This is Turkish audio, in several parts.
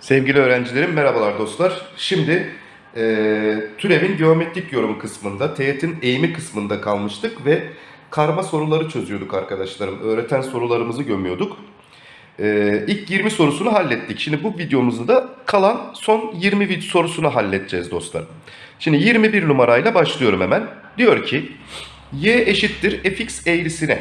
Sevgili öğrencilerim merhabalar dostlar. Şimdi e, türevin geometrik yorumu kısmında, teğetin eğimi kısmında kalmıştık ve karma soruları çözüyorduk arkadaşlarım. Öğreten sorularımızı gömüyorduk. E, ilk 20 sorusunu hallettik. Şimdi bu videomuzda da kalan son 20 vid- sorusunu halledeceğiz dostlar. Şimdi 21 numarayla başlıyorum hemen. Diyor ki y eşittir fx eğrisine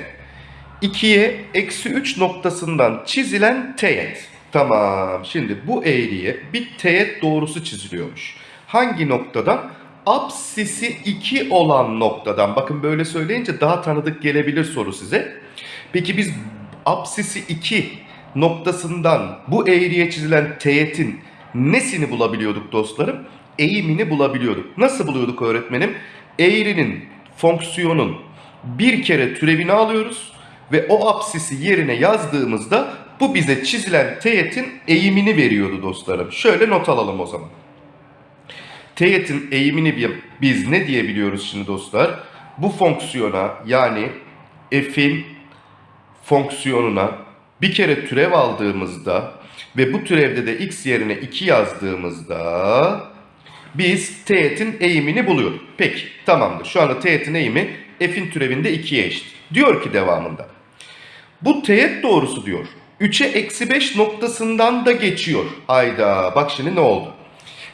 2'ye eksi 3 noktasından çizilen teğet. Tamam. Şimdi bu eğriye bir teğet doğrusu çiziliyormuş. Hangi noktadan? Apsisi 2 olan noktadan. Bakın böyle söyleyince daha tanıdık gelebilir soru size. Peki biz apsisi 2 noktasından bu eğriye çizilen teğetin nesini bulabiliyorduk dostlarım? Eğimini bulabiliyorduk. Nasıl buluyorduk öğretmenim? Eğrinin, fonksiyonun bir kere türevini alıyoruz ve o apsisi yerine yazdığımızda bu bize çizilen teğetin eğimini veriyordu dostlarım. Şöyle not alalım o zaman. Teğetin eğimini bi- biz ne diyebiliyoruz şimdi dostlar? Bu fonksiyona yani f'in fonksiyonuna bir kere türev aldığımızda ve bu türevde de x yerine 2 yazdığımızda biz teğetin eğimini buluyorduk. Peki tamamdır. Şu anda teğetin eğimi f'in türevinde 2'ye eşit. Diyor ki devamında. Bu teğet doğrusu diyor. 3'e eksi 5 noktasından da geçiyor. Hayda bak şimdi ne oldu?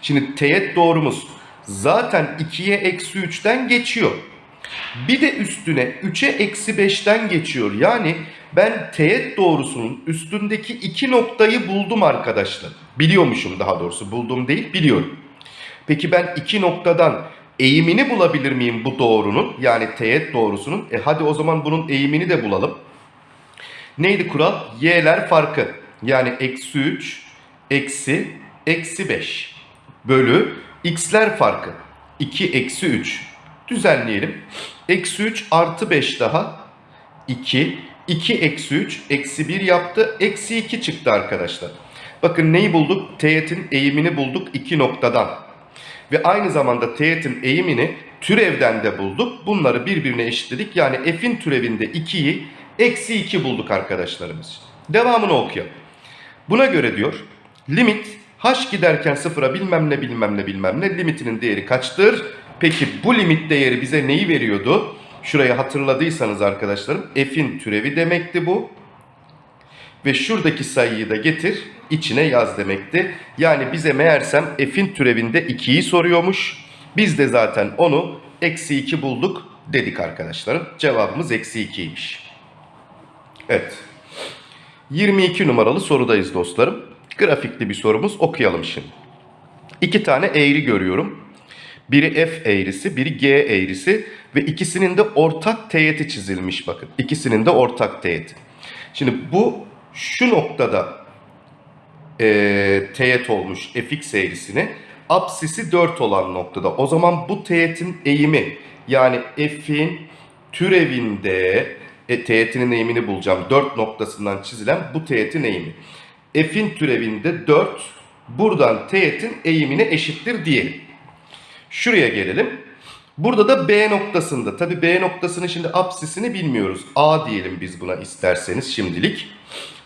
Şimdi teğet doğrumuz zaten 2'ye eksi 3'ten geçiyor. Bir de üstüne 3'e eksi 5'ten geçiyor. Yani ben teğet doğrusunun üstündeki iki noktayı buldum arkadaşlar. Biliyormuşum daha doğrusu buldum değil biliyorum. Peki ben iki noktadan eğimini bulabilir miyim bu doğrunun? Yani teğet doğrusunun. E hadi o zaman bunun eğimini de bulalım. Neydi kural? Y'ler farkı. Yani eksi 3, eksi, eksi 5 bölü x'ler farkı. 2 eksi 3. Düzenleyelim. Eksi 3 artı 5 daha 2. 2 eksi 3 eksi 1 yaptı. Eksi 2 çıktı arkadaşlar. Bakın neyi bulduk? Teğetin eğimini bulduk iki noktadan. Ve aynı zamanda teğetin eğimini türevden de bulduk. Bunları birbirine eşitledik. Yani f'in türevinde 2'yi eksi 2 bulduk arkadaşlarımız. Devamını okuyalım. Buna göre diyor limit h giderken sıfıra bilmem ne bilmem ne bilmem ne limitinin değeri kaçtır? Peki bu limit değeri bize neyi veriyordu? Şurayı hatırladıysanız arkadaşlarım f'in türevi demekti bu. Ve şuradaki sayıyı da getir içine yaz demekti. Yani bize meğersem f'in türevinde 2'yi soruyormuş. Biz de zaten onu eksi 2 bulduk dedik arkadaşlarım. Cevabımız eksi 2'ymiş. Evet. 22 numaralı sorudayız dostlarım. Grafikli bir sorumuz okuyalım şimdi. İki tane eğri görüyorum. Biri f eğrisi, biri g eğrisi ve ikisinin de ortak teğeti çizilmiş bakın. İkisinin de ortak teğeti. Şimdi bu şu noktada e, teğet olmuş fx eğrisine apsisi 4 olan noktada. O zaman bu teğetin eğimi yani f'in türevinde e, teğetinin eğimini bulacağım. 4 noktasından çizilen bu teğetin eğimi. F'in türevinde 4 buradan teğetin eğimine eşittir diyelim. Şuraya gelelim. Burada da B noktasında. Tabi B noktasının şimdi apsisini bilmiyoruz. A diyelim biz buna isterseniz şimdilik.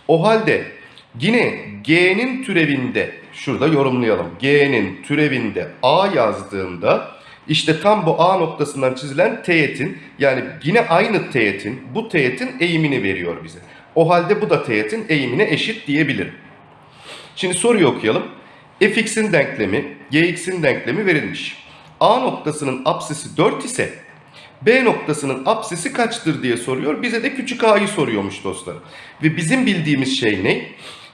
O halde yine G'nin türevinde şurada yorumlayalım. G'nin türevinde A yazdığımda işte tam bu A noktasından çizilen teğetin yani yine aynı teğetin bu teğetin eğimini veriyor bize. O halde bu da teğetin eğimine eşit diyebilirim. Şimdi soruyu okuyalım. fx'in denklemi, gx'in denklemi verilmiş. A noktasının apsisi 4 ise B noktasının apsisi kaçtır diye soruyor. Bize de küçük a'yı soruyormuş dostlar. Ve bizim bildiğimiz şey ne?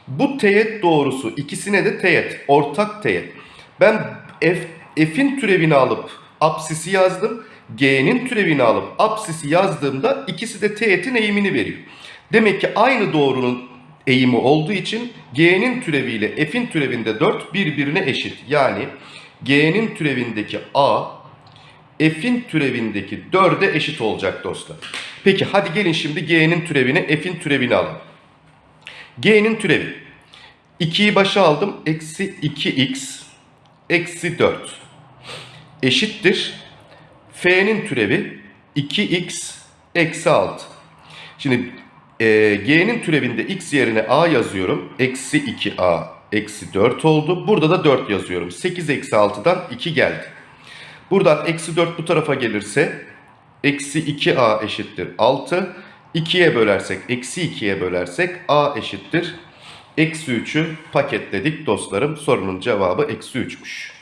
Bu teğet doğrusu ikisine de teğet, ortak teğet. Ben f, f'in türevini alıp apsisi yazdım. G'nin türevini alıp apsisi yazdığımda ikisi de teğetin eğimini veriyor. Demek ki aynı doğrunun eğimi olduğu için G'nin türeviyle F'in türevinde 4 birbirine eşit. Yani G'nin türevindeki A F'in türevindeki 4'e eşit olacak dostlar. Peki hadi gelin şimdi G'nin türevini F'in türevini alalım. G'nin türevi. 2'yi başa aldım. Eksi 2x eksi 4 eşittir. F'nin türevi 2x eksi 6. Şimdi e, G'nin türevinde x yerine a yazıyorum. Eksi 2a eksi 4 oldu. Burada da 4 yazıyorum. 8 eksi 6'dan 2 geldi. Buradan eksi 4 bu tarafa gelirse eksi 2a eşittir 6. 2'ye bölersek eksi 2'ye bölersek a eşittir. Eksi 3'ü paketledik dostlarım. Sorunun cevabı eksi 3'müş.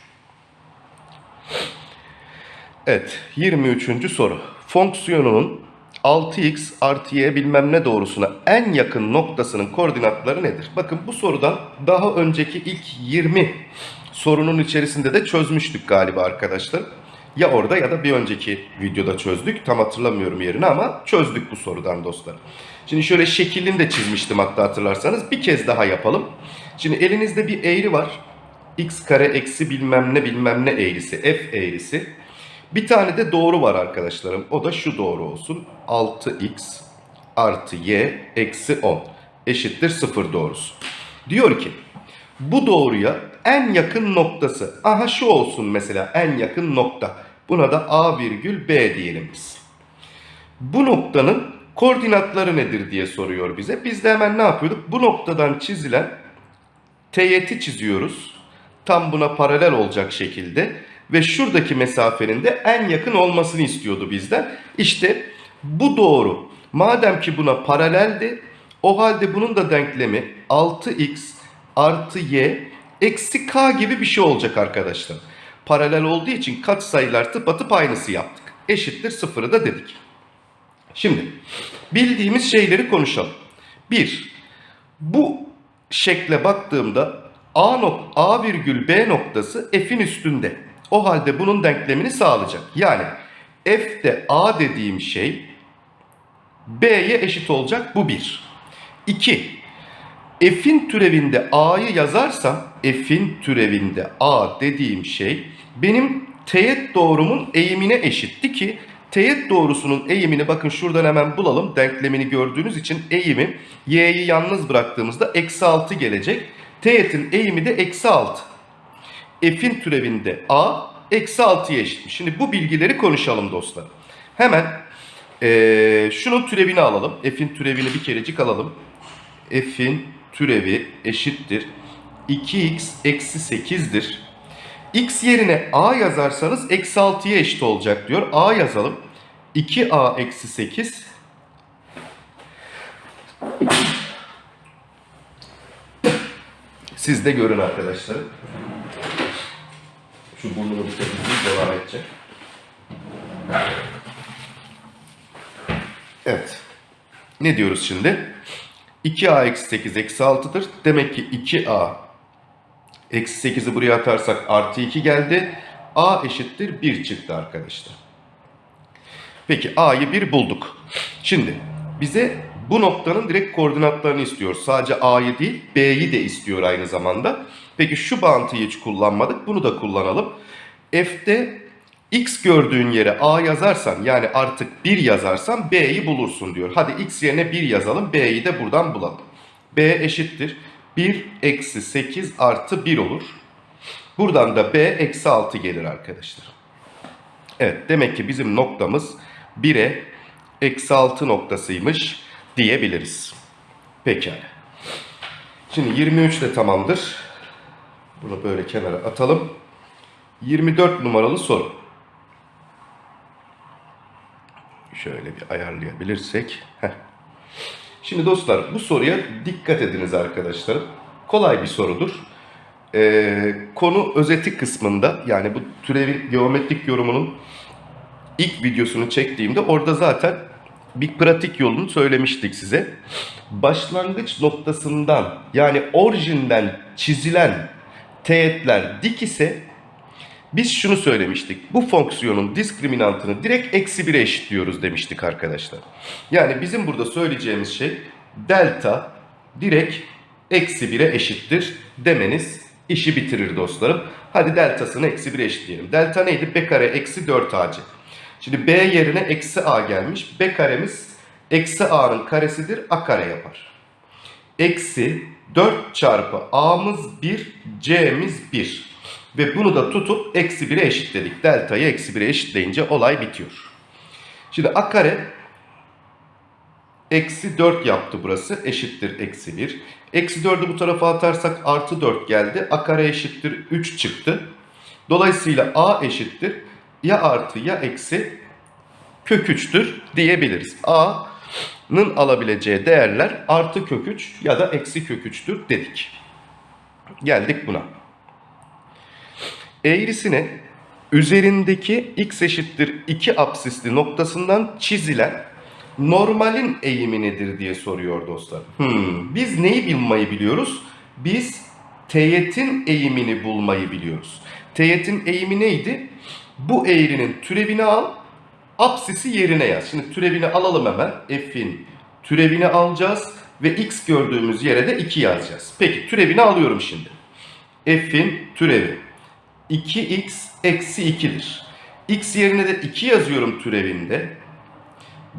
Evet 23. soru. Fonksiyonunun 6x artı y bilmem ne doğrusuna en yakın noktasının koordinatları nedir? Bakın bu sorudan daha önceki ilk 20 sorunun içerisinde de çözmüştük galiba arkadaşlar. Ya orada ya da bir önceki videoda çözdük. Tam hatırlamıyorum yerini ama çözdük bu sorudan dostlar. Şimdi şöyle şeklini de çizmiştim hatta hatırlarsanız. Bir kez daha yapalım. Şimdi elinizde bir eğri var. X kare eksi bilmem ne bilmem ne eğrisi. F eğrisi. Bir tane de doğru var arkadaşlarım. O da şu doğru olsun. 6x artı y eksi 10 eşittir 0 doğrusu. Diyor ki bu doğruya en yakın noktası. Aha şu olsun mesela en yakın nokta. Buna da a virgül b diyelim biz. Bu noktanın koordinatları nedir diye soruyor bize. Biz de hemen ne yapıyorduk? Bu noktadan çizilen teğeti çiziyoruz. Tam buna paralel olacak şekilde. Ve şuradaki mesafenin de en yakın olmasını istiyordu bizden. İşte bu doğru. Madem ki buna paraleldi, o halde bunun da denklemi 6x artı y eksi k gibi bir şey olacak arkadaşlar. Paralel olduğu için katsayılar tıpatıp aynısı yaptık. Eşittir sıfırı da dedik. Şimdi bildiğimiz şeyleri konuşalım. Bir, bu şekle baktığımda A, nok A virgül B noktası F'in üstünde. O halde bunun denklemini sağlayacak. Yani F'de A dediğim şey B'ye eşit olacak. Bu bir. İki, F'in türevinde A'yı yazarsam F'in türevinde A dediğim şey benim teğet doğrumun eğimine eşitti ki teğet doğrusunun eğimini bakın şuradan hemen bulalım. Denklemini gördüğünüz için eğimi y'yi yalnız bıraktığımızda eksi 6 gelecek. Teğetin eğimi de eksi 6. F'in türevinde A eksi 6'ya eşitmiş. Şimdi bu bilgileri konuşalım dostlar. Hemen ee, şunun türevini alalım. F'in türevini bir kerecik alalım. F'in türevi eşittir. 2x eksi 8'dir. x yerine a yazarsanız eksi 6'ya eşit olacak diyor. a yazalım. 2a eksi 8 Siz de görün arkadaşlar. Şu burnumu bir temizleyip devam edecek. Evet. Ne diyoruz şimdi? 2a eksi 8 eksi 6'dır. Demek ki 2a eksi 8'i buraya atarsak artı 2 geldi. a eşittir 1 çıktı arkadaşlar. Peki a'yı 1 bulduk. Şimdi bize bu noktanın direkt koordinatlarını istiyor. Sadece a'yı değil b'yi de istiyor aynı zamanda. Peki şu bağıntıyı hiç kullanmadık. Bunu da kullanalım. F'de x gördüğün yere a yazarsan yani artık 1 yazarsan b'yi bulursun diyor. Hadi x yerine 1 yazalım b'yi de buradan bulalım. b eşittir 1 eksi 8 artı 1 olur. Buradan da b eksi 6 gelir arkadaşlar. Evet demek ki bizim noktamız 1'e eksi 6 noktasıymış diyebiliriz. Pekala. Şimdi 23 de tamamdır. Bunu böyle kenara atalım. 24 numaralı soru. Şöyle bir ayarlayabilirsek. Heh. Şimdi dostlar bu soruya dikkat ediniz arkadaşlarım. Kolay bir sorudur. Ee, konu özeti kısmında yani bu türevin geometrik yorumunun ilk videosunu çektiğimde orada zaten bir pratik yolunu söylemiştik size. Başlangıç noktasından yani orijinden çizilen teğetler dik ise biz şunu söylemiştik. Bu fonksiyonun diskriminantını direkt eksi 1'e eşitliyoruz demiştik arkadaşlar. Yani bizim burada söyleyeceğimiz şey delta direkt eksi 1'e eşittir demeniz işi bitirir dostlarım. Hadi deltasını eksi 1'e eşitleyelim. Delta neydi? B kare eksi 4ac. Şimdi B yerine eksi a gelmiş. B karemiz eksi a'nın karesidir. A kare yapar. Eksi 4 çarpı a'mız 1, c'miz 1. Ve bunu da tutup eksi 1'e eşitledik. Delta'yı eksi 1'e eşitleyince olay bitiyor. Şimdi a kare Eksi 4 yaptı burası. Eşittir eksi 1. Eksi 4'ü bu tarafa atarsak artı 4 geldi. A kare eşittir 3 çıktı. Dolayısıyla A eşittir ya artı ya eksi kök 3'tür diyebiliriz. A'nın alabileceği değerler artı kök 3 ya da eksi kök 3'tür dedik. Geldik buna. Eğrisine üzerindeki x eşittir 2 apsisli noktasından çizilen normalin eğimi nedir diye soruyor dostlar. Hmm, biz neyi bilmeyi biliyoruz? Biz teğetin eğimini bulmayı biliyoruz. Teğetin eğimi neydi? Bu eğrinin türevini al, apsisi yerine yaz. Şimdi türevini alalım hemen. F'in türevini alacağız ve x gördüğümüz yere de 2 yazacağız. Peki türevini alıyorum şimdi. F'in türevi 2x eksi 2'dir. x yerine de 2 yazıyorum türevinde.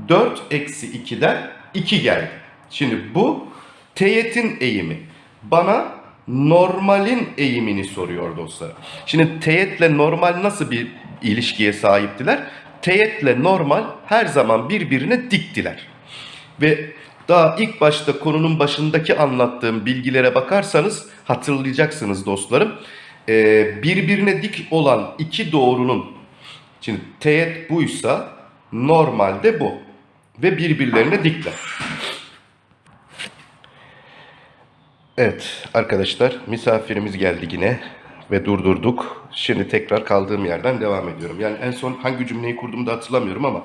4 eksi 2'den 2 geldi. Şimdi bu teğetin eğimi. Bana normalin eğimini soruyor dostlar. Şimdi teğetle normal nasıl bir ilişkiye sahiptiler? Teğetle normal her zaman birbirine diktiler. Ve daha ilk başta konunun başındaki anlattığım bilgilere bakarsanız hatırlayacaksınız dostlarım. Ee, birbirine dik olan iki doğrunun, şimdi teğet buysa normalde bu. Ve birbirlerine dikler. Evet arkadaşlar misafirimiz geldi yine ve durdurduk. Şimdi tekrar kaldığım yerden devam ediyorum. Yani en son hangi cümleyi kurduğumu da hatırlamıyorum ama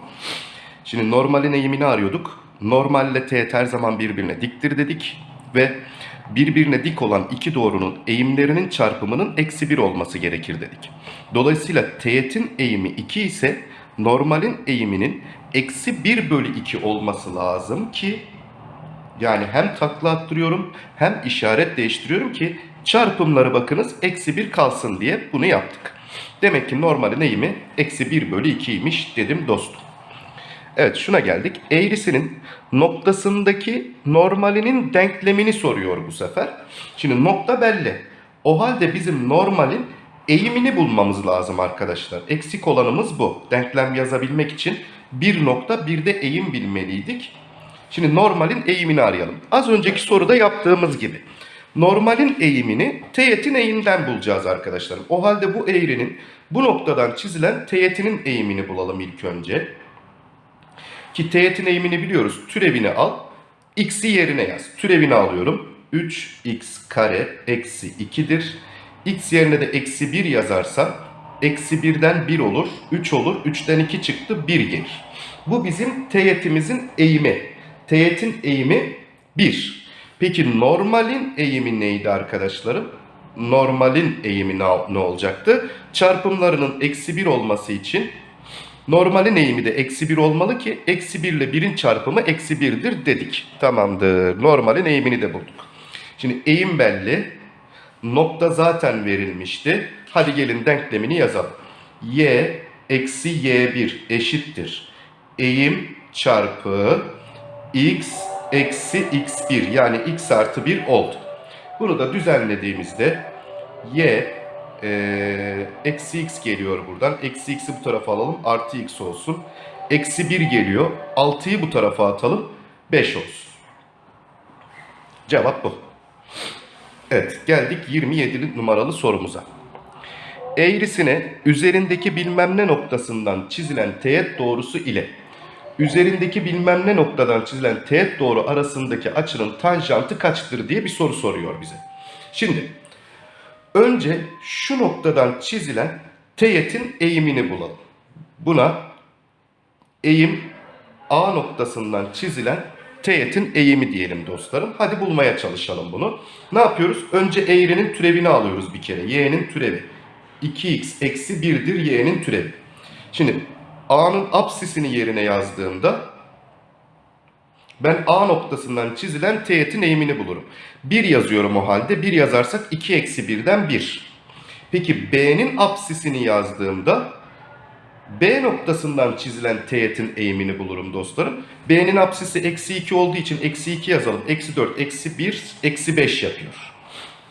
şimdi normalin eğimini arıyorduk. Normalle teğet her zaman birbirine diktir dedik ve birbirine dik olan iki doğrunun eğimlerinin çarpımının eksi 1 olması gerekir dedik. Dolayısıyla teğetin eğimi 2 ise normalin eğiminin eksi 1 bölü 2 olması lazım ki yani hem takla attırıyorum hem işaret değiştiriyorum ki çarpımları bakınız eksi 1 kalsın diye bunu yaptık. Demek ki normalin eğimi eksi 1 bölü 2'ymiş dedim dostum. Evet şuna geldik. Eğrisinin noktasındaki normalinin denklemini soruyor bu sefer. Şimdi nokta belli. O halde bizim normalin eğimini bulmamız lazım arkadaşlar. Eksik olanımız bu. Denklem yazabilmek için bir nokta bir de eğim bilmeliydik. Şimdi normalin eğimini arayalım. Az önceki soruda yaptığımız gibi. Normalin eğimini teğetin eğiminden bulacağız arkadaşlar. O halde bu eğrinin bu noktadan çizilen teğetinin eğimini bulalım ilk önce. Ki teğetin eğimini biliyoruz. Türevini al. X'i yerine yaz. Türevini alıyorum. 3x kare eksi 2'dir. X yerine de eksi 1 yazarsam eksi 1'den 1 olur. 3 olur. 3'ten 2 çıktı 1 gelir. Bu bizim teğetimizin eğimi. Teğetin eğimi 1. Peki normalin eğimi neydi arkadaşlarım? Normalin eğimi ne, olacaktı? Çarpımlarının eksi 1 olması için normalin eğimi de eksi 1 olmalı ki eksi 1 ile 1'in çarpımı eksi 1'dir dedik. Tamamdır. Normalin eğimini de bulduk. Şimdi eğim belli. Nokta zaten verilmişti. Hadi gelin denklemini yazalım. y eksi y1 eşittir. Eğim çarpı x eksi x1 yani x artı 1 oldu. Bunu da düzenlediğimizde y e, eksi x geliyor buradan. Eksi x'i bu tarafa alalım. Artı x olsun. Eksi 1 geliyor. 6'yı bu tarafa atalım. 5 olsun. Cevap bu. Evet geldik 27 numaralı sorumuza. Eğrisine üzerindeki bilmem ne noktasından çizilen teğet doğrusu ile üzerindeki bilmem ne noktadan çizilen teğet doğru arasındaki açının tanjantı kaçtır diye bir soru soruyor bize. Şimdi önce şu noktadan çizilen teğetin eğimini bulalım. Buna eğim A noktasından çizilen teğetin eğimi diyelim dostlarım. Hadi bulmaya çalışalım bunu. Ne yapıyoruz? Önce eğrinin türevini alıyoruz bir kere. Y'nin türevi. 2x eksi 1'dir y'nin türevi. Şimdi A'nın apsisini yerine yazdığımda ben A noktasından çizilen teğetin eğimini bulurum. 1 yazıyorum o halde. 1 yazarsak 2 eksi 1'den 1. Peki B'nin apsisini yazdığımda B noktasından çizilen teğetin eğimini bulurum dostlarım. B'nin apsisi eksi 2 olduğu için eksi 2 yazalım. Eksi 4, eksi 1, eksi 5 yapıyor.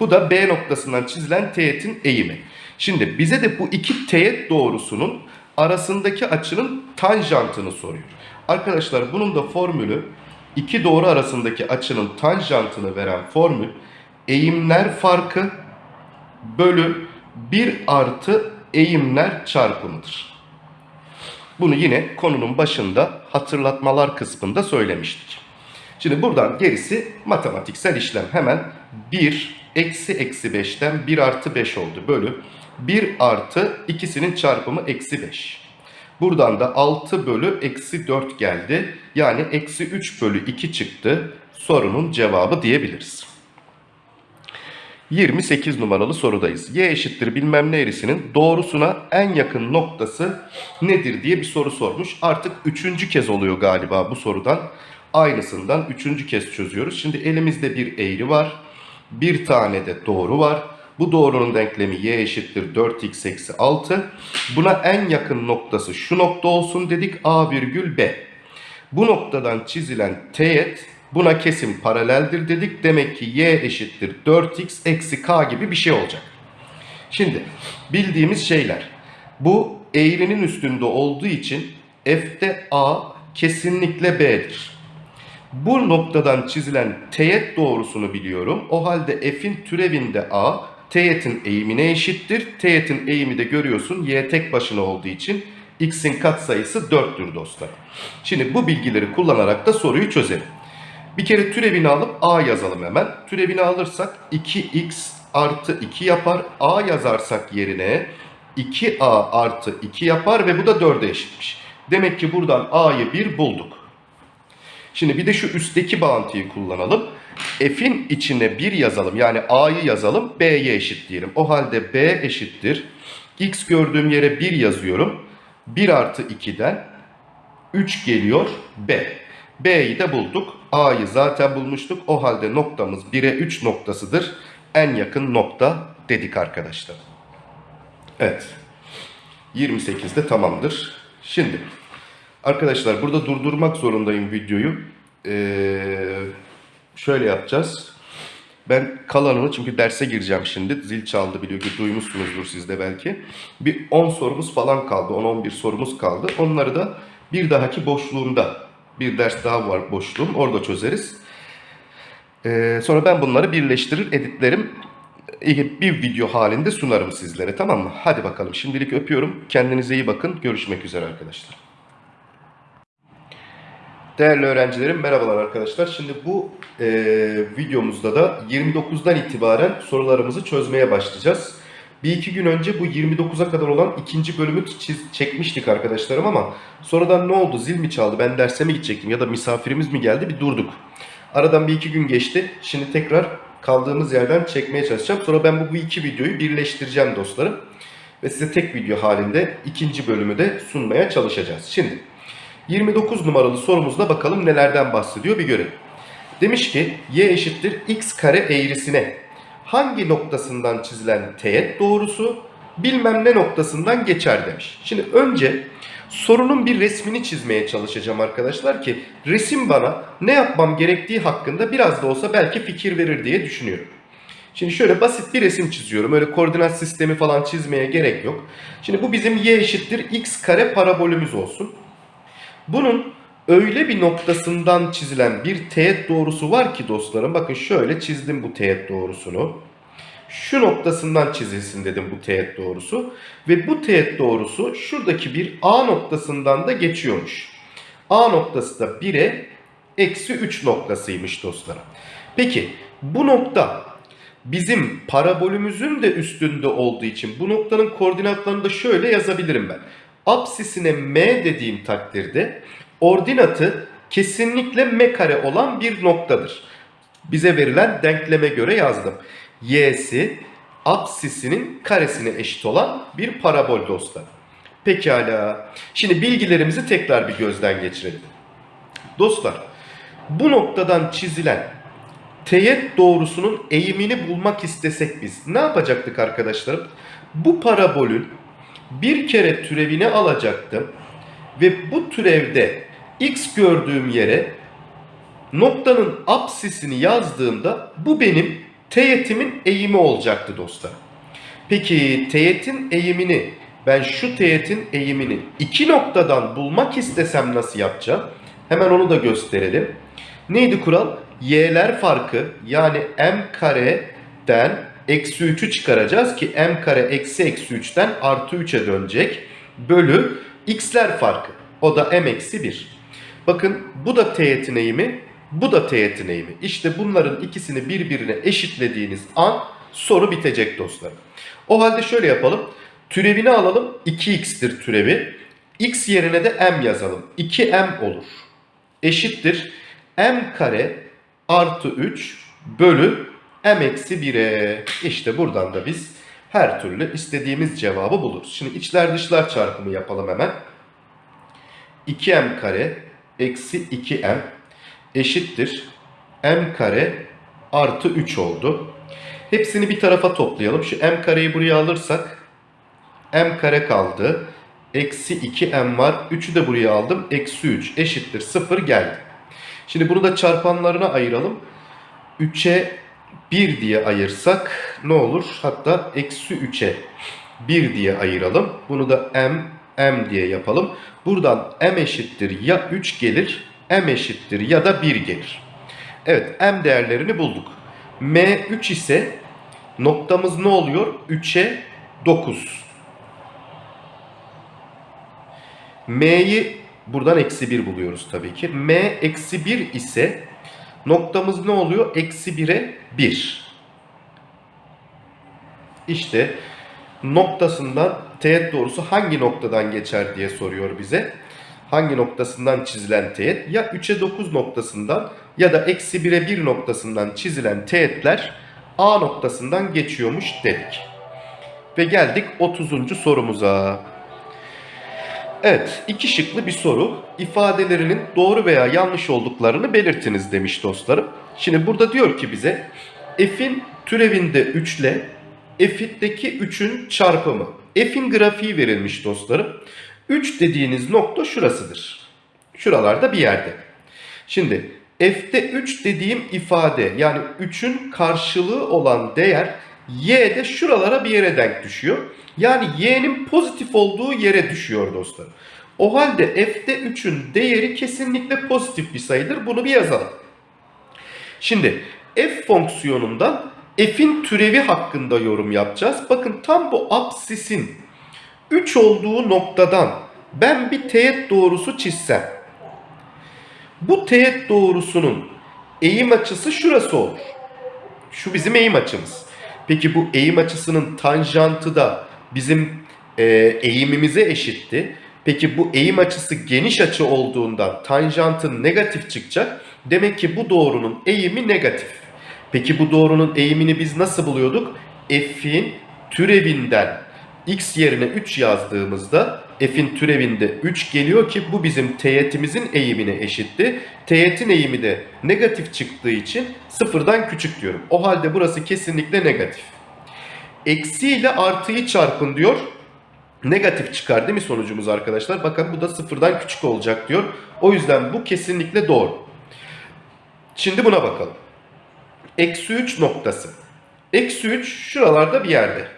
Bu da B noktasından çizilen teğetin eğimi. Şimdi bize de bu iki teğet doğrusunun arasındaki açının tanjantını soruyor. Arkadaşlar bunun da formülü iki doğru arasındaki açının tanjantını veren formül eğimler farkı bölü 1 artı eğimler çarpımıdır. Bunu yine konunun başında hatırlatmalar kısmında söylemiştik. Şimdi buradan gerisi matematiksel işlem. Hemen 1 eksi eksi 5'ten 1 artı 5 oldu. Bölü 1 artı ikisinin çarpımı eksi 5. Buradan da 6 bölü eksi 4 geldi. Yani eksi 3 bölü 2 çıktı. Sorunun cevabı diyebiliriz. 28 numaralı sorudayız. Y eşittir bilmem ne eğrisinin doğrusuna en yakın noktası nedir diye bir soru sormuş. Artık üçüncü kez oluyor galiba bu sorudan. Aynısından üçüncü kez çözüyoruz. Şimdi elimizde bir eğri var. Bir tane de doğru var. Bu doğrunun denklemi y eşittir 4x eksi 6. Buna en yakın noktası şu nokta olsun dedik a virgül b. Bu noktadan çizilen teğet buna kesim paraleldir dedik. Demek ki y eşittir 4x eksi k gibi bir şey olacak. Şimdi bildiğimiz şeyler. Bu eğrinin üstünde olduğu için f'te a kesinlikle b'dir. Bu noktadan çizilen teğet doğrusunu biliyorum. O halde f'in türevinde a teğetin eğimine eşittir. Teğetin eğimi de görüyorsun y tek başına olduğu için x'in katsayısı 4'tür dostlar. Şimdi bu bilgileri kullanarak da soruyu çözelim. Bir kere türevini alıp a yazalım hemen. Türevini alırsak 2x artı 2 yapar. a yazarsak yerine 2a artı 2 yapar ve bu da 4'e eşitmiş. Demek ki buradan a'yı 1 bulduk. Şimdi bir de şu üstteki bağıntıyı kullanalım. F'in içine 1 yazalım. Yani A'yı yazalım. B'ye eşit diyelim. O halde B eşittir. X gördüğüm yere 1 yazıyorum. 1 artı 2'den 3 geliyor B. B'yi de bulduk. A'yı zaten bulmuştuk. O halde noktamız 1'e 3 noktasıdır. En yakın nokta dedik arkadaşlar. Evet. 28'de tamamdır. Şimdi arkadaşlar burada durdurmak zorundayım videoyu. Ee, şöyle yapacağız. Ben kalanını çünkü derse gireceğim şimdi. Zil çaldı biliyor ki duymuşsunuzdur siz de belki. Bir 10 sorumuz falan kaldı. 10-11 sorumuz kaldı. Onları da bir dahaki boşluğumda bir ders daha var boşluğum. Orada çözeriz. Ee, sonra ben bunları birleştirir, editlerim. Bir video halinde sunarım sizlere tamam mı? Hadi bakalım şimdilik öpüyorum. Kendinize iyi bakın. Görüşmek üzere arkadaşlar. Değerli öğrencilerim merhabalar arkadaşlar. Şimdi bu e, videomuzda da 29'dan itibaren sorularımızı çözmeye başlayacağız. Bir iki gün önce bu 29'a kadar olan ikinci bölümü çiz, çekmiştik arkadaşlarım ama sonradan ne oldu zil mi çaldı ben derse mi gidecektim ya da misafirimiz mi geldi bir durduk. Aradan bir iki gün geçti. Şimdi tekrar kaldığımız yerden çekmeye çalışacağım. Sonra ben bu, bu iki videoyu birleştireceğim dostlarım. Ve size tek video halinde ikinci bölümü de sunmaya çalışacağız. Şimdi 29 numaralı sorumuzda bakalım nelerden bahsediyor bir görelim. Demiş ki y eşittir x kare eğrisine hangi noktasından çizilen teğet doğrusu bilmem ne noktasından geçer demiş. Şimdi önce sorunun bir resmini çizmeye çalışacağım arkadaşlar ki resim bana ne yapmam gerektiği hakkında biraz da olsa belki fikir verir diye düşünüyorum. Şimdi şöyle basit bir resim çiziyorum. Öyle koordinat sistemi falan çizmeye gerek yok. Şimdi bu bizim y eşittir x kare parabolümüz olsun. Bunun öyle bir noktasından çizilen bir teğet doğrusu var ki dostlarım. Bakın şöyle çizdim bu teğet doğrusunu. Şu noktasından çizilsin dedim bu teğet doğrusu. Ve bu teğet doğrusu şuradaki bir A noktasından da geçiyormuş. A noktası da 1'e eksi 3 noktasıymış dostlarım. Peki bu nokta bizim parabolümüzün de üstünde olduğu için bu noktanın koordinatlarını da şöyle yazabilirim ben apsisine m dediğim takdirde ordinatı kesinlikle m kare olan bir noktadır. Bize verilen denkleme göre yazdım. y'si apsisinin karesine eşit olan bir parabol dostlar. Pekala. Şimdi bilgilerimizi tekrar bir gözden geçirelim. Dostlar bu noktadan çizilen teğet doğrusunun eğimini bulmak istesek biz ne yapacaktık arkadaşlarım? Bu parabolün bir kere türevini alacaktım ve bu türevde x gördüğüm yere noktanın apsisini yazdığımda bu benim teğetimin eğimi olacaktı dostlar. Peki teğetin eğimini ben şu teğetin eğimini iki noktadan bulmak istesem nasıl yapacağım? Hemen onu da gösterelim. Neydi kural? Y'ler farkı yani m kareden eksi 3'ü çıkaracağız ki m kare eksi eksi 3'ten artı 3'e dönecek. Bölü x'ler farkı. O da m eksi 1. Bakın bu da teğetin eğimi, bu da teğetin eğimi. İşte bunların ikisini birbirine eşitlediğiniz an soru bitecek dostlar. O halde şöyle yapalım. Türevini alalım. 2x'tir türevi. x yerine de m yazalım. 2m olur. Eşittir. m kare artı 3 bölü m eksi 1'e. İşte buradan da biz her türlü istediğimiz cevabı buluruz. Şimdi içler dışlar çarpımı yapalım hemen. 2m kare eksi 2m eşittir. m kare artı 3 oldu. Hepsini bir tarafa toplayalım. Şu m kareyi buraya alırsak m kare kaldı. Eksi 2m var. 3'ü de buraya aldım. Eksi 3 eşittir 0 geldi. Şimdi bunu da çarpanlarına ayıralım. 3'e 1 diye ayırsak ne olur? Hatta eksi 3'e 1 diye ayıralım. Bunu da m, m diye yapalım. Buradan m eşittir ya 3 gelir, m eşittir ya da 1 gelir. Evet m değerlerini bulduk. m 3 ise noktamız ne oluyor? 3'e 9. m'yi buradan eksi 1 buluyoruz tabii ki. m eksi 1 ise noktamız ne oluyor? Eksi 1'e 1. İşte noktasından teğet doğrusu hangi noktadan geçer diye soruyor bize. Hangi noktasından çizilen teğet? Ya 3'e 9 noktasından ya da eksi 1'e 1 noktasından çizilen teğetler A noktasından geçiyormuş dedik. Ve geldik 30. sorumuza. Evet, iki şıklı bir soru. İfadelerinin doğru veya yanlış olduklarını belirtiniz demiş dostlarım. Şimdi burada diyor ki bize f'in türevinde 3 ile f'deki 3'ün çarpımı. F'in grafiği verilmiş dostlarım. 3 dediğiniz nokta şurasıdır. Şuralarda bir yerde. Şimdi f'de 3 dediğim ifade yani 3'ün karşılığı olan değer y'de şuralara bir yere denk düşüyor. Yani y'nin pozitif olduğu yere düşüyor dostlar. O halde f'de 3'ün değeri kesinlikle pozitif bir sayıdır. Bunu bir yazalım. Şimdi f fonksiyonundan f'in türevi hakkında yorum yapacağız. Bakın tam bu absisin 3 olduğu noktadan ben bir teğet doğrusu çizsem. Bu teğet doğrusunun eğim açısı şurası olur. Şu bizim eğim açımız. Peki bu eğim açısının tanjantı da bizim e, eğimimize eşitti. Peki bu eğim açısı geniş açı olduğundan tanjantın negatif çıkacak. Demek ki bu doğrunun eğimi negatif. Peki bu doğrunun eğimini biz nasıl buluyorduk? F'in türevinden x yerine 3 yazdığımızda f'in türevinde 3 geliyor ki bu bizim teğetimizin eğimine eşitti. Teğetin eğimi de negatif çıktığı için sıfırdan küçük diyorum. O halde burası kesinlikle negatif. Eksi ile artıyı çarpın diyor. Negatif çıkar değil mi sonucumuz arkadaşlar? Bakın bu da sıfırdan küçük olacak diyor. O yüzden bu kesinlikle doğru. Şimdi buna bakalım. Eksi 3 noktası. Eksi 3 şuralarda bir yerde.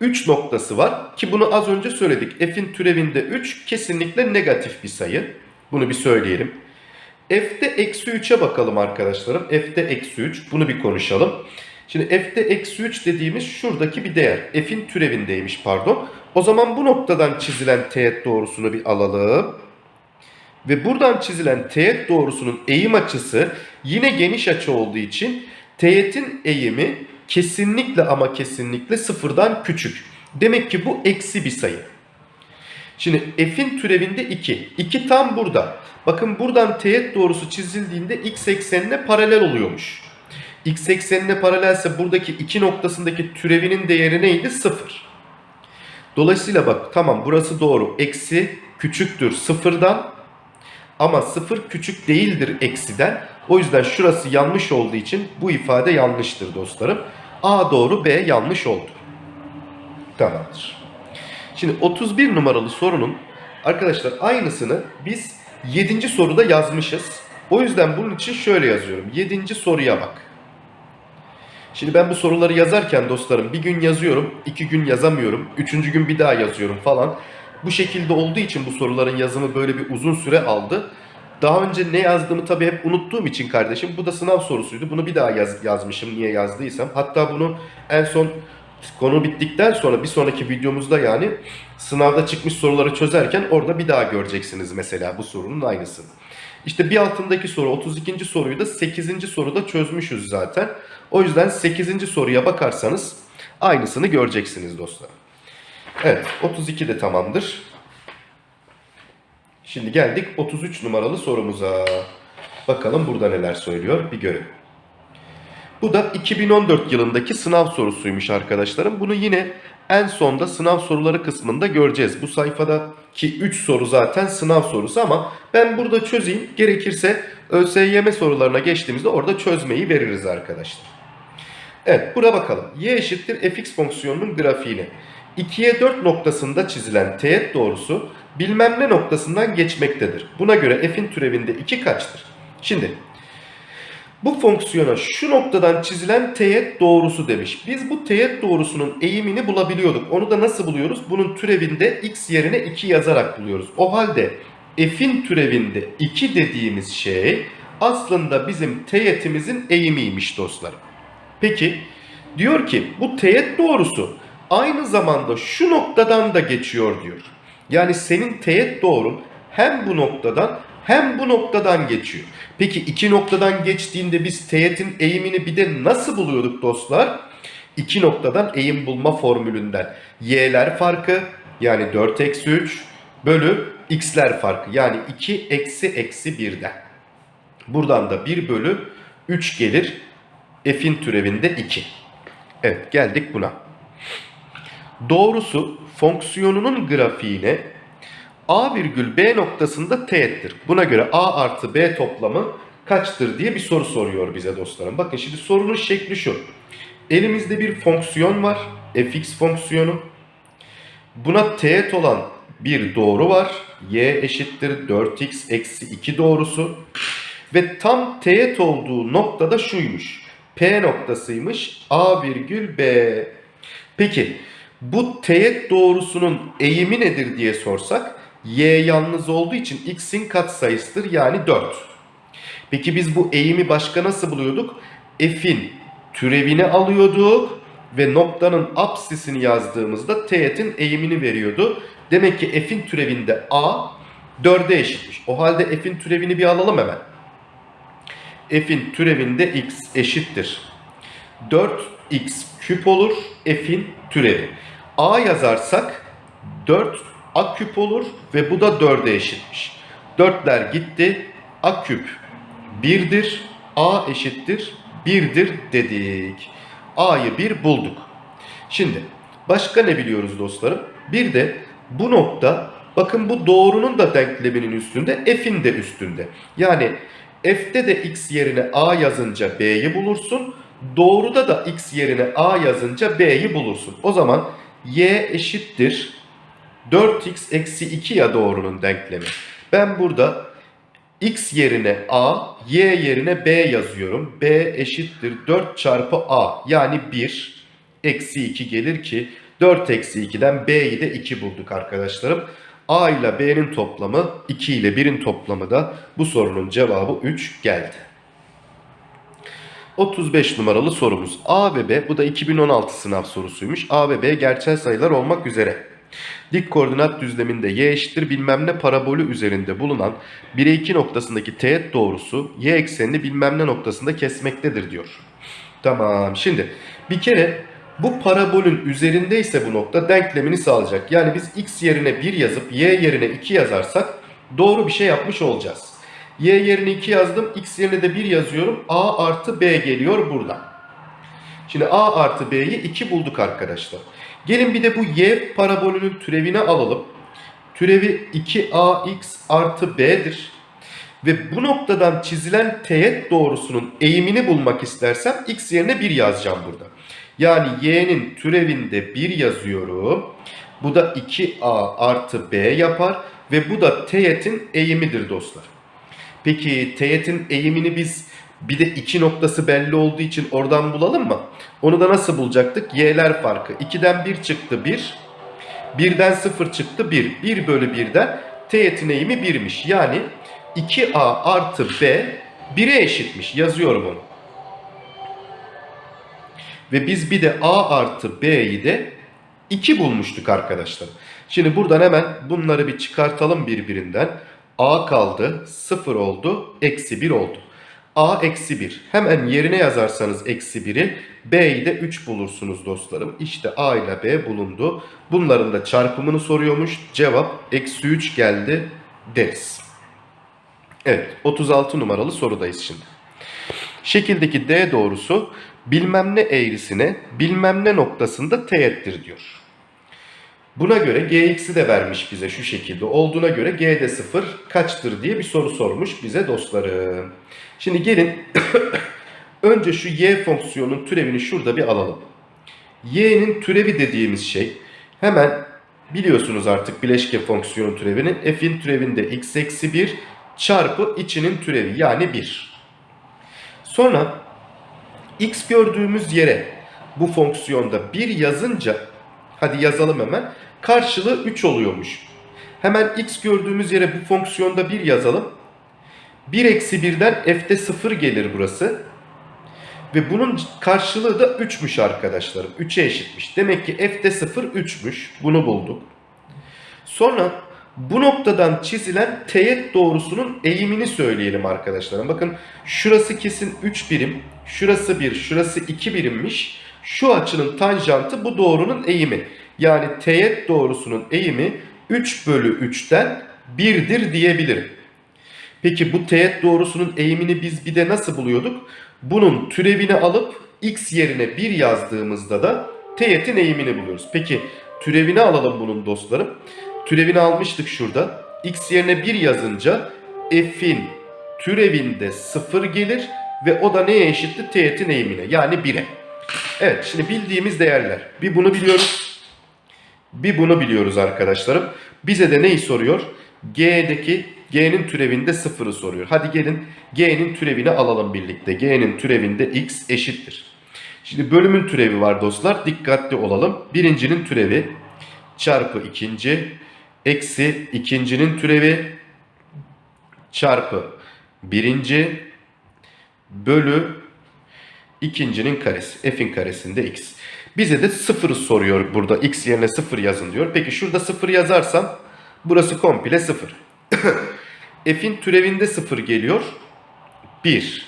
3 noktası var ki bunu az önce söyledik. F'in türevinde 3 kesinlikle negatif bir sayı. Bunu bir söyleyelim. F'de eksi 3'e bakalım arkadaşlarım. F'de eksi 3 bunu bir konuşalım. Şimdi f'de eksi 3 dediğimiz şuradaki bir değer. F'in türevindeymiş pardon. O zaman bu noktadan çizilen teğet doğrusunu bir alalım. Ve buradan çizilen teğet doğrusunun eğim açısı yine geniş açı olduğu için teğetin eğimi kesinlikle ama kesinlikle sıfırdan küçük. Demek ki bu eksi bir sayı. Şimdi f'in türevinde 2. 2 tam burada. Bakın buradan teğet doğrusu çizildiğinde x eksenine paralel oluyormuş. x eksenine paralelse buradaki 2 noktasındaki türevinin değeri neydi? 0. Dolayısıyla bak tamam burası doğru. Eksi küçüktür sıfırdan ama sıfır küçük değildir eksiden. O yüzden şurası yanlış olduğu için bu ifade yanlıştır dostlarım. A doğru B yanlış oldu. Tamamdır. Şimdi 31 numaralı sorunun arkadaşlar aynısını biz 7. soruda yazmışız. O yüzden bunun için şöyle yazıyorum. 7. soruya bak. Şimdi ben bu soruları yazarken dostlarım bir gün yazıyorum, iki gün yazamıyorum, üçüncü gün bir daha yazıyorum falan. Bu şekilde olduğu için bu soruların yazımı böyle bir uzun süre aldı. Daha önce ne yazdığımı tabii hep unuttuğum için kardeşim bu da sınav sorusuydu. Bunu bir daha yaz, yazmışım niye yazdıysam. Hatta bunu en son konu bittikten sonra bir sonraki videomuzda yani sınavda çıkmış soruları çözerken orada bir daha göreceksiniz mesela bu sorunun aynısını. İşte bir altındaki soru 32. soruyu da 8. soruda çözmüşüz zaten. O yüzden 8. soruya bakarsanız aynısını göreceksiniz dostlar. Evet 32 de tamamdır. Şimdi geldik 33 numaralı sorumuza. Bakalım burada neler söylüyor bir görelim. Bu da 2014 yılındaki sınav sorusuymuş arkadaşlarım. Bunu yine en sonda sınav soruları kısmında göreceğiz. Bu sayfadaki 3 soru zaten sınav sorusu ama ben burada çözeyim. Gerekirse ÖSYM sorularına geçtiğimizde orada çözmeyi veririz arkadaşlar. Evet buna bakalım. Y eşittir fx fonksiyonunun grafiğine. 2'ye 4 noktasında çizilen teğet doğrusu bilmem ne noktasından geçmektedir. Buna göre f'in türevinde 2 kaçtır? Şimdi bu fonksiyona şu noktadan çizilen teğet doğrusu demiş. Biz bu teğet doğrusunun eğimini bulabiliyorduk. Onu da nasıl buluyoruz? Bunun türevinde x yerine 2 yazarak buluyoruz. O halde f'in türevinde 2 dediğimiz şey aslında bizim teğetimizin eğimiymiş dostlarım. Peki diyor ki bu teğet doğrusu aynı zamanda şu noktadan da geçiyor diyor. Yani senin teğet doğrun hem bu noktadan hem bu noktadan geçiyor. Peki iki noktadan geçtiğinde biz teğetin eğimini bir de nasıl buluyorduk dostlar? İki noktadan eğim bulma formülünden. Y'ler farkı yani 4 eksi 3 bölü x'ler farkı yani 2 eksi eksi 1'den. Buradan da 1 bölü 3 gelir. F'in türevinde 2. Evet geldik buna. Doğrusu fonksiyonunun grafiğine A virgül B noktasında teğettir. Buna göre A artı B toplamı kaçtır diye bir soru soruyor bize dostlarım. Bakın şimdi sorunun şekli şu. Elimizde bir fonksiyon var. fx fonksiyonu. Buna teğet olan bir doğru var. y eşittir 4x eksi 2 doğrusu. Ve tam teğet olduğu noktada şuymuş. P noktasıymış. A virgül B. Peki bu teğet doğrusunun eğimi nedir diye sorsak y yalnız olduğu için x'in katsayısıdır yani 4. Peki biz bu eğimi başka nasıl buluyorduk? F'in türevini alıyorduk ve noktanın apsisini yazdığımızda teğetin eğimini veriyordu. Demek ki f'in türevinde a 4'e eşitmiş. O halde f'in türevini bir alalım hemen. f'in türevinde x eşittir. 4x küp olur f'in türevi. a yazarsak 4 a küp olur ve bu da 4'e eşitmiş. 4'ler gitti. a küp 1'dir. a eşittir 1'dir dedik. a'yı 1 bulduk. Şimdi başka ne biliyoruz dostlarım? Bir de bu nokta bakın bu doğrunun da denkleminin üstünde f'in de üstünde. Yani f'te de x yerine a yazınca b'yi bulursun. Doğruda da x yerine a yazınca b'yi bulursun. O zaman y eşittir 4x eksi 2 ya doğrunun denklemi. Ben burada x yerine a, y yerine b yazıyorum. b eşittir 4 çarpı a yani 1 eksi 2 gelir ki 4 eksi 2'den b'yi de 2 bulduk arkadaşlarım. a ile b'nin toplamı 2 ile 1'in toplamı da bu sorunun cevabı 3 geldi. 35 numaralı sorumuz. A ve B bu da 2016 sınav sorusuymuş. A ve B gerçel sayılar olmak üzere. Dik koordinat düzleminde y eşittir bilmem ne parabolü üzerinde bulunan 1'e 2 noktasındaki teğet doğrusu y eksenini bilmem ne noktasında kesmektedir diyor. Tamam şimdi bir kere bu parabolün üzerindeyse bu nokta denklemini sağlayacak. Yani biz x yerine 1 yazıp y yerine 2 yazarsak doğru bir şey yapmış olacağız. Y yerine 2 yazdım. X yerine de 1 yazıyorum. A artı B geliyor buradan. Şimdi A artı B'yi 2 bulduk arkadaşlar. Gelin bir de bu Y parabolünün türevini alalım. Türevi 2AX artı B'dir. Ve bu noktadan çizilen teğet doğrusunun eğimini bulmak istersem X yerine 1 yazacağım burada. Yani Y'nin türevinde 1 yazıyorum. Bu da 2A artı B yapar. Ve bu da teğetin eğimidir dostlar. Peki teğetin eğimini biz bir de iki noktası belli olduğu için oradan bulalım mı? Onu da nasıl bulacaktık? Y'ler farkı. 2'den 1 çıktı 1. 1'den 0 çıktı 1. 1 bölü 1'den teğetin eğimi 1'miş. Yani 2a artı b 1'e eşitmiş. Yazıyorum onu. Ve biz bir de a artı b'yi de 2 bulmuştuk arkadaşlar. Şimdi buradan hemen bunları bir çıkartalım birbirinden. A kaldı 0 oldu eksi 1 oldu. a eksi 1 hemen yerine yazarsanız eksi 1'i b'yi de 3 bulursunuz dostlarım. İşte a ile b bulundu. Bunların da çarpımını soruyormuş. Cevap eksi 3 geldi deriz. Evet 36 numaralı sorudayız şimdi. Şekildeki D doğrusu bilmem ne eğrisine bilmem ne noktasında teğettir diyor. Buna göre gx'i de vermiş bize şu şekilde olduğuna göre g'de 0 kaçtır diye bir soru sormuş bize dostlarım. Şimdi gelin önce şu y fonksiyonun türevini şurada bir alalım. y'nin türevi dediğimiz şey hemen biliyorsunuz artık bileşke fonksiyonun türevini f'in türevinde x eksi 1 çarpı içinin türevi yani 1. Sonra x gördüğümüz yere bu fonksiyonda 1 yazınca hadi yazalım hemen karşılığı 3 oluyormuş. Hemen x gördüğümüz yere bu fonksiyonda 1 yazalım. 1 eksi 1'den f'de 0 gelir burası. Ve bunun karşılığı da 3'müş arkadaşlarım. 3'e eşitmiş. Demek ki f'de 0 3'müş. Bunu bulduk. Sonra bu noktadan çizilen teğet doğrusunun eğimini söyleyelim arkadaşlar. Bakın şurası kesin 3 birim. Şurası 1, şurası 2 birimmiş. Şu açının tanjantı bu doğrunun eğimi. Yani teğet doğrusunun eğimi 3 bölü 3'ten 1'dir diyebilirim. Peki bu teğet doğrusunun eğimini biz bir de nasıl buluyorduk? Bunun türevini alıp x yerine 1 yazdığımızda da teğetin eğimini buluyoruz. Peki türevini alalım bunun dostlarım. Türevini almıştık şurada. x yerine 1 yazınca f'in türevinde 0 gelir ve o da neye eşittir? Teğetin eğimine yani 1'e. Evet şimdi bildiğimiz değerler. Bir bunu biliyoruz. Bir bunu biliyoruz arkadaşlarım. Bize de neyi soruyor? G'deki G'nin türevinde 0'ı soruyor. Hadi gelin G'nin türevini alalım birlikte. G'nin türevinde x eşittir. Şimdi bölümün türevi var dostlar. Dikkatli olalım. Birincinin türevi çarpı ikinci eksi ikincinin türevi çarpı birinci bölü ikincinin karesi. F'in karesinde x. Bize de 0'ı soruyor burada. X yerine 0 yazın diyor. Peki şurada 0 yazarsam burası komple 0. F'in türevinde 0 geliyor. 1.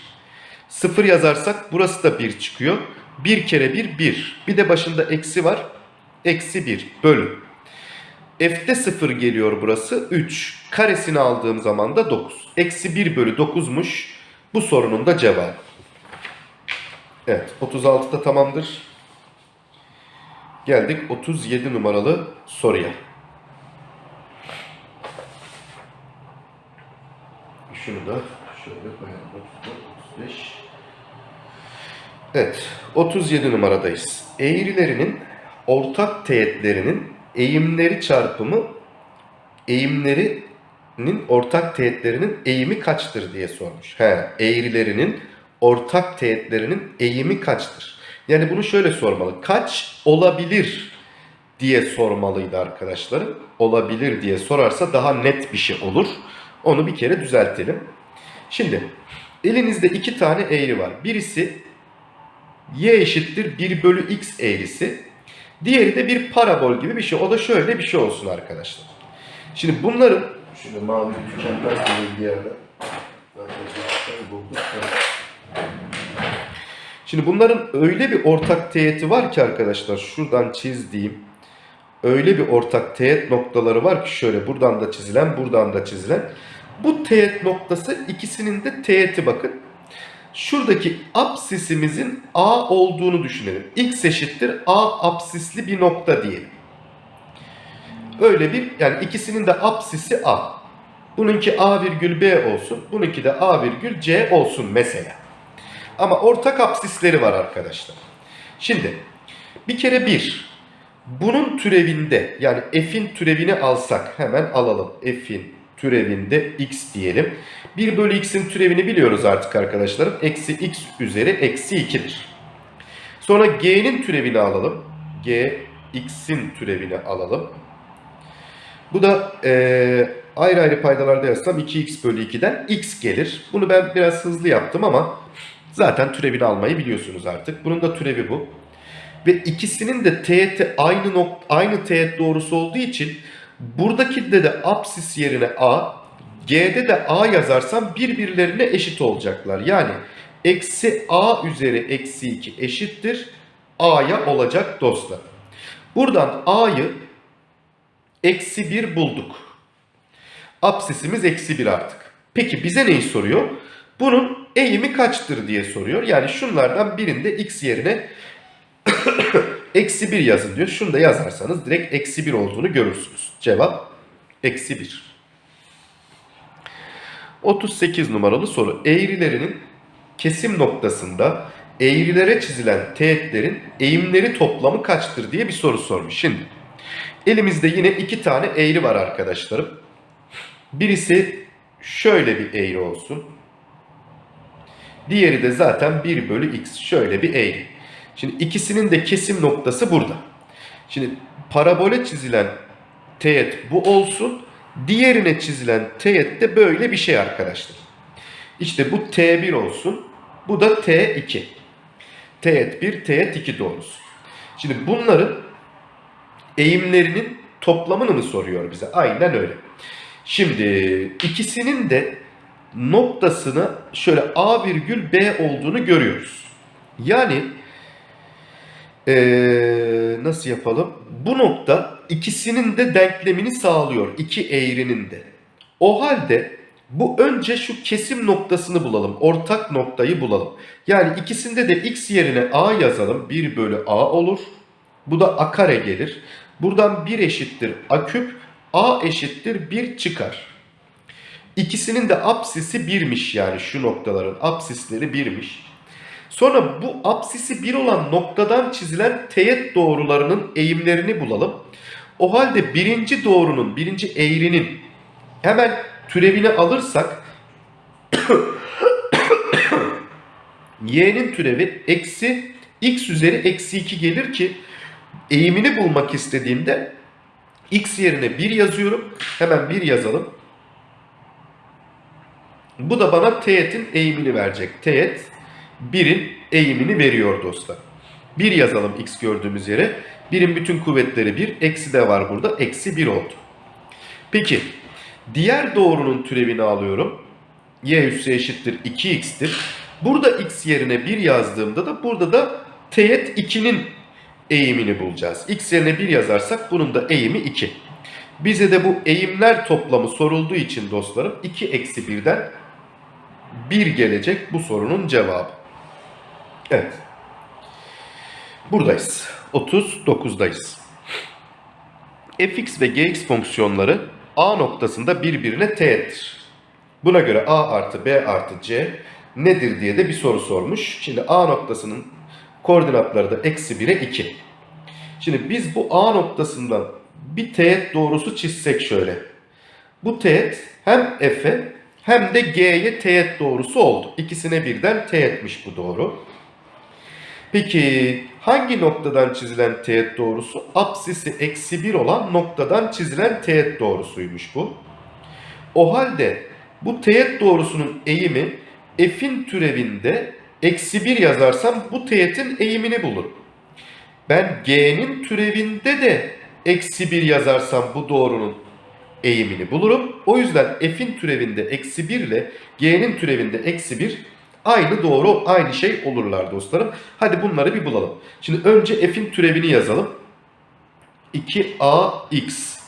0 yazarsak burası da 1 çıkıyor. 1 kere 1 1. Bir de başında eksi var. Eksi 1 bölü. F'de 0 geliyor burası 3. Karesini aldığım zaman da 9. Eksi 1 bölü 9'muş. Bu sorunun da cevabı. Evet 36'da tamamdır. Geldik 37 numaralı soruya. Şunu da şöyle koyalım. 35. Evet 37 numaradayız. Eğrilerinin ortak teğetlerinin eğimleri çarpımı eğimlerinin ortak teğetlerinin eğimi kaçtır diye sormuş. He, eğrilerinin ortak teğetlerinin eğimi kaçtır? Yani bunu şöyle sormalı. Kaç olabilir diye sormalıydı arkadaşlarım. Olabilir diye sorarsa daha net bir şey olur. Onu bir kere düzeltelim. Şimdi elinizde iki tane eğri var. Birisi y eşittir 1 bölü x eğrisi. Diğeri de bir parabol gibi bir şey. O da şöyle bir şey olsun arkadaşlar. Şimdi bunların şöyle mavi tükenmez bir yerde. Şimdi bunların öyle bir ortak teğeti var ki arkadaşlar şuradan çizdiğim öyle bir ortak teğet noktaları var ki şöyle buradan da çizilen buradan da çizilen. Bu teğet noktası ikisinin de teğeti bakın. Şuradaki apsisimizin A olduğunu düşünelim. X eşittir A apsisli bir nokta diyelim. Öyle bir yani ikisinin de apsisi A. Bununki A virgül B olsun. Bununki de A virgül C olsun mesela. Ama ortak apsisleri var arkadaşlar. Şimdi bir kere bir. Bunun türevinde yani f'in türevini alsak hemen alalım. F'in türevinde x diyelim. 1 bölü x'in türevini biliyoruz artık arkadaşlarım. Eksi x üzeri eksi 2'dir. Sonra g'nin türevini alalım. g x'in türevini alalım. Bu da e, ayrı ayrı paydalarda yazsam 2x bölü 2'den x gelir. Bunu ben biraz hızlı yaptım ama zaten türevini almayı biliyorsunuz artık. Bunun da türevi bu. Ve ikisinin de teğeti aynı nok aynı teğet doğrusu olduğu için buradakinde de apsis yerine a, g'de de a yazarsam birbirlerine eşit olacaklar. Yani eksi a üzeri eksi 2 eşittir a'ya olacak dostlar. Buradan a'yı eksi 1 bulduk. Apsisimiz eksi 1 artık. Peki bize neyi soruyor? Bunun eğimi kaçtır diye soruyor. Yani şunlardan birinde x yerine eksi 1 yazın diyor. Şunu da yazarsanız direkt eksi 1 olduğunu görürsünüz. Cevap eksi 1. 38 numaralı soru. Eğrilerinin kesim noktasında eğrilere çizilen teğetlerin eğimleri toplamı kaçtır diye bir soru sormuş. Şimdi elimizde yine iki tane eğri var arkadaşlarım. Birisi şöyle bir eğri olsun. Diğeri de zaten 1 bölü x şöyle bir eğri. Şimdi ikisinin de kesim noktası burada. Şimdi parabole çizilen teğet bu olsun. Diğerine çizilen teğet de böyle bir şey arkadaşlar. İşte bu T1 olsun. Bu da T2. Teğet 1, teğet 2 doğrusu. Şimdi bunların eğimlerinin toplamını mı soruyor bize? Aynen öyle. Şimdi ikisinin de noktasına şöyle A virgül B olduğunu görüyoruz. Yani ee, nasıl yapalım? Bu nokta ikisinin de denklemini sağlıyor. iki eğrinin de. O halde bu önce şu kesim noktasını bulalım. Ortak noktayı bulalım. Yani ikisinde de x yerine a yazalım. 1 bölü a olur. Bu da a kare gelir. Buradan 1 eşittir a küp. a eşittir 1 çıkar. İkisinin de apsisi 1'miş yani şu noktaların apsisleri 1'miş. Sonra bu apsisi 1 olan noktadan çizilen teğet doğrularının eğimlerini bulalım. O halde birinci doğrunun, birinci eğrinin hemen türevini alırsak y'nin türevi eksi x üzeri eksi 2 gelir ki eğimini bulmak istediğimde x yerine 1 yazıyorum. Hemen 1 yazalım. Bu da bana teğetin eğimini verecek. Teğet 1'in eğimini veriyor dostlar. 1 yazalım x gördüğümüz yere. 1'in bütün kuvvetleri 1. Eksi de var burada. Eksi 1 oldu. Peki diğer doğrunun türevini alıyorum. y üssü eşittir 2x'tir. Burada x yerine 1 yazdığımda da burada da teğet 2'nin eğimini bulacağız. x yerine 1 yazarsak bunun da eğimi 2. Bize de bu eğimler toplamı sorulduğu için dostlarım 2 eksi 1'den 1 gelecek bu sorunun cevabı. Evet. Buradayız. 39'dayız. fx ve gx fonksiyonları a noktasında birbirine teğettir. Buna göre a artı b artı c nedir diye de bir soru sormuş. Şimdi a noktasının koordinatları da eksi 1'e 2. Şimdi biz bu a noktasından bir teğet doğrusu çizsek şöyle. Bu teğet hem f'e hem de g'ye teğet doğrusu oldu. İkisine birden teğetmiş bu doğru. Peki hangi noktadan çizilen teğet doğrusu? Apsisi eksi 1 olan noktadan çizilen teğet doğrusuymuş bu. O halde bu teğet doğrusunun eğimi f'in türevinde eksi 1 yazarsam bu teğetin eğimini bulurum. Ben g'nin türevinde de eksi 1 yazarsam bu doğrunun eğimini bulurum. O yüzden f'in türevinde eksi 1 ile g'nin türevinde eksi 1 Aynı doğru, aynı şey olurlar dostlarım. Hadi bunları bir bulalım. Şimdi önce f'in türevini yazalım. 2ax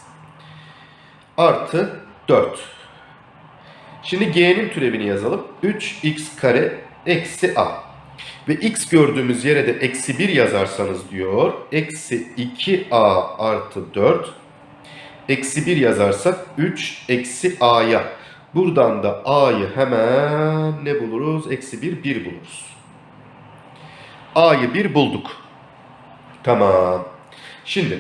artı 4. Şimdi g'nin türevini yazalım. 3x kare eksi a. Ve x gördüğümüz yere de eksi 1 yazarsanız diyor. Eksi 2a artı 4. Eksi 1 yazarsak 3 eksi a'ya. Buradan da a'yı hemen ne buluruz? Eksi 1, 1 buluruz. a'yı 1 bulduk. Tamam. Şimdi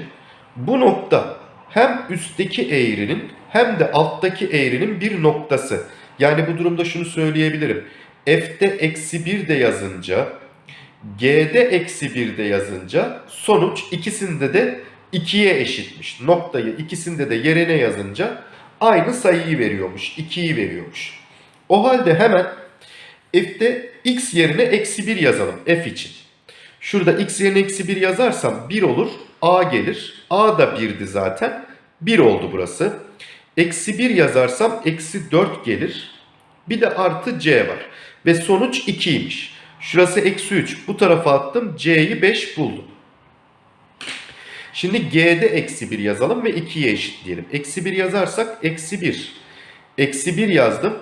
bu nokta hem üstteki eğrinin hem de alttaki eğrinin bir noktası. Yani bu durumda şunu söyleyebilirim. F'de eksi 1 de yazınca G'de eksi 1 de yazınca sonuç ikisinde de 2'ye eşitmiş. Noktayı ikisinde de yerine yazınca aynı sayıyı veriyormuş. 2'yi veriyormuş. O halde hemen f'te x yerine eksi 1 yazalım f için. Şurada x yerine eksi 1 yazarsam 1 olur. a gelir. a da 1'di zaten. 1 oldu burası. Eksi 1 yazarsam eksi 4 gelir. Bir de artı c var. Ve sonuç 2'ymiş. Şurası eksi 3. Bu tarafa attım. c'yi 5 buldum. Şimdi g'de eksi 1 yazalım ve 2'ye eşitleyelim. Eksi 1 yazarsak eksi 1. Eksi 1 yazdım.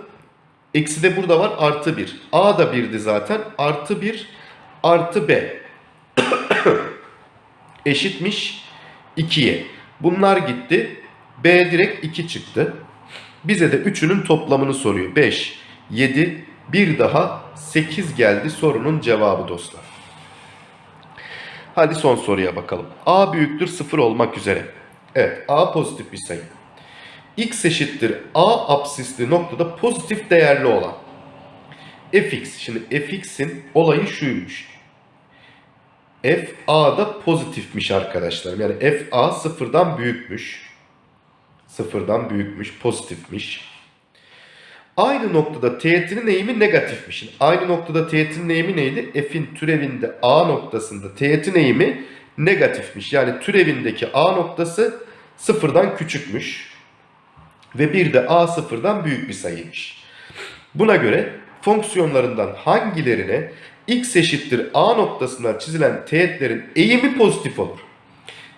Eksi de burada var artı 1. A da 1'di zaten. Artı 1 artı B. Eşitmiş 2'ye. Bunlar gitti. B direkt 2 çıktı. Bize de 3'ünün toplamını soruyor. 5, 7, bir daha 8 geldi sorunun cevabı dostlar. Hadi son soruya bakalım. A büyüktür 0 olmak üzere. Evet A pozitif bir sayı. X eşittir A absisli noktada pozitif değerli olan. Fx. Şimdi Fx'in olayı şuymuş. F A'da pozitifmiş arkadaşlar. Yani F A sıfırdan büyükmüş. Sıfırdan büyükmüş, pozitifmiş. Aynı noktada teğetinin eğimi negatifmiş. Aynı noktada teğetinin eğimi neydi? F'in türevinde A noktasında teğetin eğimi negatifmiş. Yani türevindeki A noktası sıfırdan küçükmüş. Ve bir de A sıfırdan büyük bir sayıymış. Buna göre fonksiyonlarından hangilerine x eşittir A noktasından çizilen teğetlerin eğimi pozitif olur?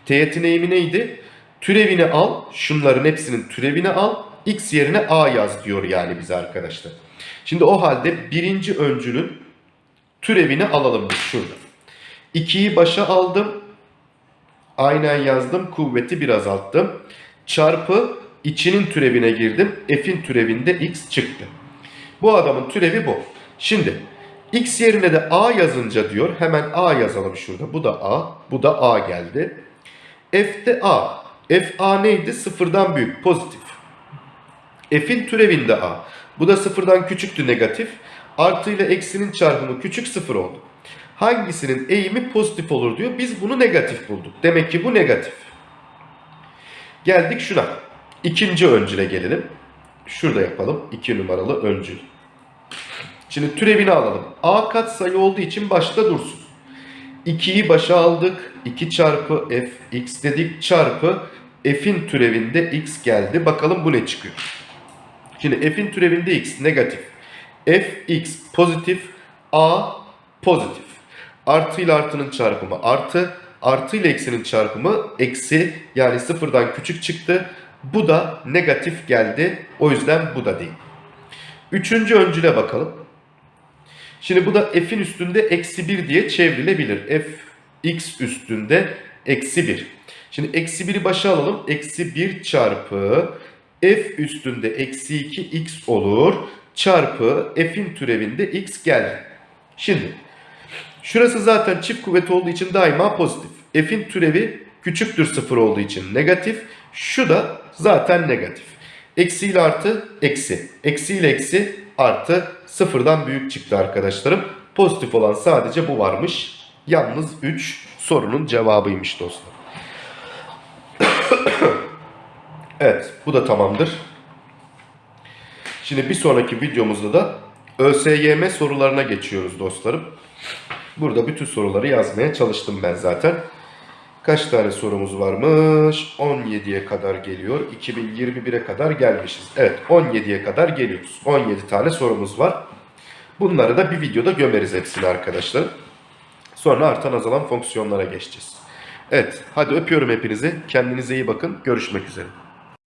Teğetin eğimi neydi? Türevini al, şunların hepsinin türevini al, x yerine a yaz diyor yani bize arkadaşlar. Şimdi o halde birinci öncülün türevini alalım biz şurada. 2'yi başa aldım. Aynen yazdım. Kuvveti bir azalttım. Çarpı içinin türevine girdim. F'in türevinde x çıktı. Bu adamın türevi bu. Şimdi x yerine de a yazınca diyor. Hemen a yazalım şurada. Bu da a. Bu da a geldi. F'de a. F a neydi? Sıfırdan büyük. Pozitif. F'in türevinde a. Bu da sıfırdan küçüktü negatif. Artı ile eksinin çarpımı küçük sıfır oldu. Hangisinin eğimi pozitif olur diyor. Biz bunu negatif bulduk. Demek ki bu negatif. Geldik şuna. İkinci öncüle gelelim. Şurada yapalım. 2 numaralı öncül. Şimdi türevini alalım. A kat sayı olduğu için başta dursun. 2'yi başa aldık. 2 çarpı f x dedik çarpı f'in türevinde x geldi. Bakalım bu ne çıkıyor. Şimdi f'in türevinde x negatif. f x pozitif. a pozitif. Artı ile artının çarpımı artı. Artı ile eksinin çarpımı eksi. Yani sıfırdan küçük çıktı. Bu da negatif geldi. O yüzden bu da değil. Üçüncü öncüle bakalım. Şimdi bu da f'in üstünde eksi 1 diye çevrilebilir. f x üstünde eksi 1. Şimdi eksi 1'i başa alalım. Eksi 1 çarpı f üstünde eksi 2 x olur. Çarpı f'in türevinde x geldi. Şimdi şurası zaten çift kuvvet olduğu için daima pozitif. f'in türevi küçüktür 0 olduğu için negatif. Şu da zaten negatif. Eksi ile artı eksi. Eksi ile eksi artı sıfırdan büyük çıktı arkadaşlarım. Pozitif olan sadece bu varmış. Yalnız 3 sorunun cevabıymış dostlar. Evet bu da tamamdır. Şimdi bir sonraki videomuzda da ÖSYM sorularına geçiyoruz dostlarım. Burada bütün soruları yazmaya çalıştım ben zaten. Kaç tane sorumuz varmış? 17'ye kadar geliyor. 2021'e kadar gelmişiz. Evet 17'ye kadar geliyoruz. 17 tane sorumuz var. Bunları da bir videoda gömeriz hepsini arkadaşlar. Sonra artan azalan fonksiyonlara geçeceğiz. Evet hadi öpüyorum hepinizi. Kendinize iyi bakın. Görüşmek üzere.